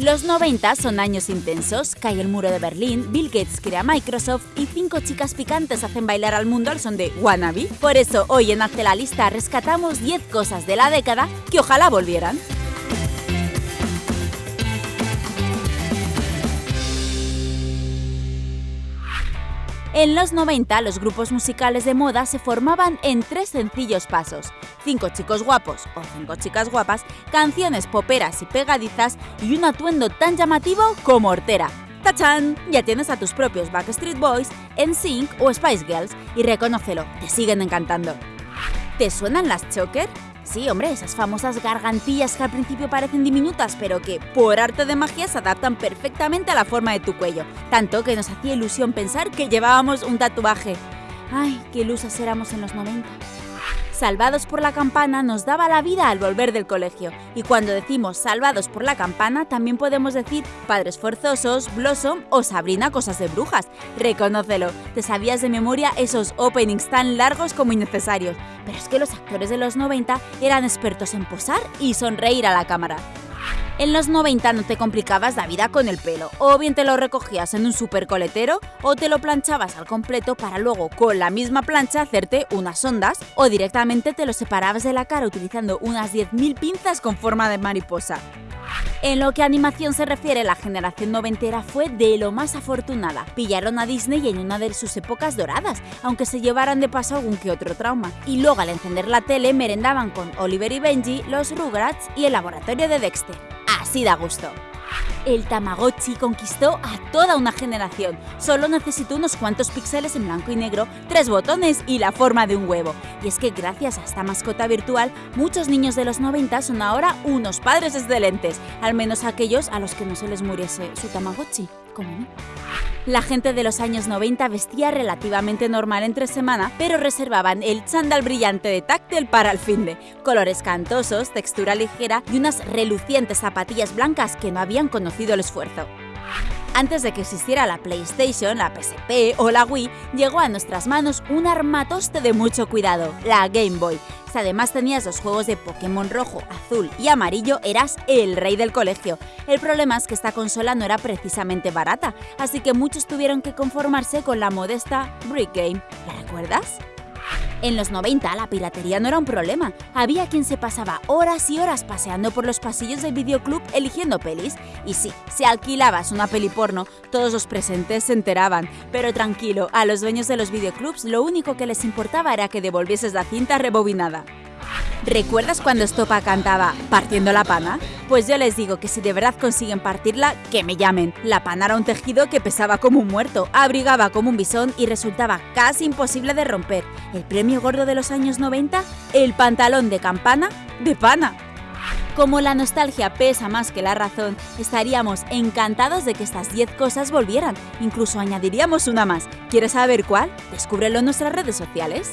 Los 90 son años intensos, cae el muro de Berlín, Bill Gates crea Microsoft y cinco chicas picantes hacen bailar al mundo al son de Wannabe. Por eso hoy en Hazte la Lista rescatamos 10 cosas de la década que ojalá volvieran. En los 90 los grupos musicales de moda se formaban en tres sencillos pasos. Cinco chicos guapos o cinco chicas guapas, canciones poperas y pegadizas y un atuendo tan llamativo como hortera. ¡Tachán! Ya tienes a tus propios Backstreet Boys, NSYNC o Spice Girls y reconócelo, te siguen encantando. ¿Te suenan las Choker? Sí, hombre, esas famosas gargantillas que al principio parecen diminutas, pero que por arte de magia se adaptan perfectamente a la forma de tu cuello. Tanto que nos hacía ilusión pensar que llevábamos un tatuaje. Ay, qué ilusas éramos en los 90. Salvados por la Campana nos daba la vida al volver del colegio. Y cuando decimos Salvados por la Campana, también podemos decir Padres Forzosos, Blossom o Sabrina Cosas de Brujas. Reconócelo, te sabías de memoria esos openings tan largos como innecesarios. Pero es que los actores de los 90 eran expertos en posar y sonreír a la cámara. En los 90 no te complicabas la vida con el pelo, o bien te lo recogías en un super coletero o te lo planchabas al completo para luego con la misma plancha hacerte unas ondas o directamente te lo separabas de la cara utilizando unas 10.000 pinzas con forma de mariposa. En lo que a animación se refiere, la generación noventera fue de lo más afortunada. Pillaron a Disney en una de sus épocas doradas, aunque se llevaran de paso algún que otro trauma. Y luego al encender la tele merendaban con Oliver y Benji, los Rugrats y el laboratorio de Dexter. Así da gusto. El Tamagotchi conquistó a toda una generación. Solo necesitó unos cuantos píxeles en blanco y negro, tres botones y la forma de un huevo. Y es que gracias a esta mascota virtual, muchos niños de los 90 son ahora unos padres excelentes, al menos aquellos a los que no se les muriese su Tamagotchi, como mí. La gente de los años 90 vestía relativamente normal entre semana, pero reservaban el chándal brillante de táctil para el fin de colores cantosos, textura ligera y unas relucientes zapatillas blancas que no habían conocido el esfuerzo. Antes de que existiera la PlayStation, la PSP o la Wii, llegó a nuestras manos un armatoste de mucho cuidado, la Game Boy. Si además tenías los juegos de Pokémon rojo, azul y amarillo, eras el rey del colegio. El problema es que esta consola no era precisamente barata, así que muchos tuvieron que conformarse con la modesta Brick Game. ¿La recuerdas? En los 90 la piratería no era un problema. Había quien se pasaba horas y horas paseando por los pasillos del videoclub eligiendo pelis. Y sí, si alquilabas una peli porno, todos los presentes se enteraban. Pero tranquilo, a los dueños de los videoclubs lo único que les importaba era que devolvieses la cinta rebobinada. ¿Recuerdas cuando Estopa cantaba Partiendo la pana? Pues yo les digo que si de verdad consiguen partirla, que me llamen. La pana era un tejido que pesaba como un muerto, abrigaba como un bisón y resultaba casi imposible de romper. El premio gordo de los años 90, el pantalón de campana de pana. Como la nostalgia pesa más que la razón, estaríamos encantados de que estas 10 cosas volvieran. Incluso añadiríamos una más. ¿Quieres saber cuál? Descúbrelo en nuestras redes sociales.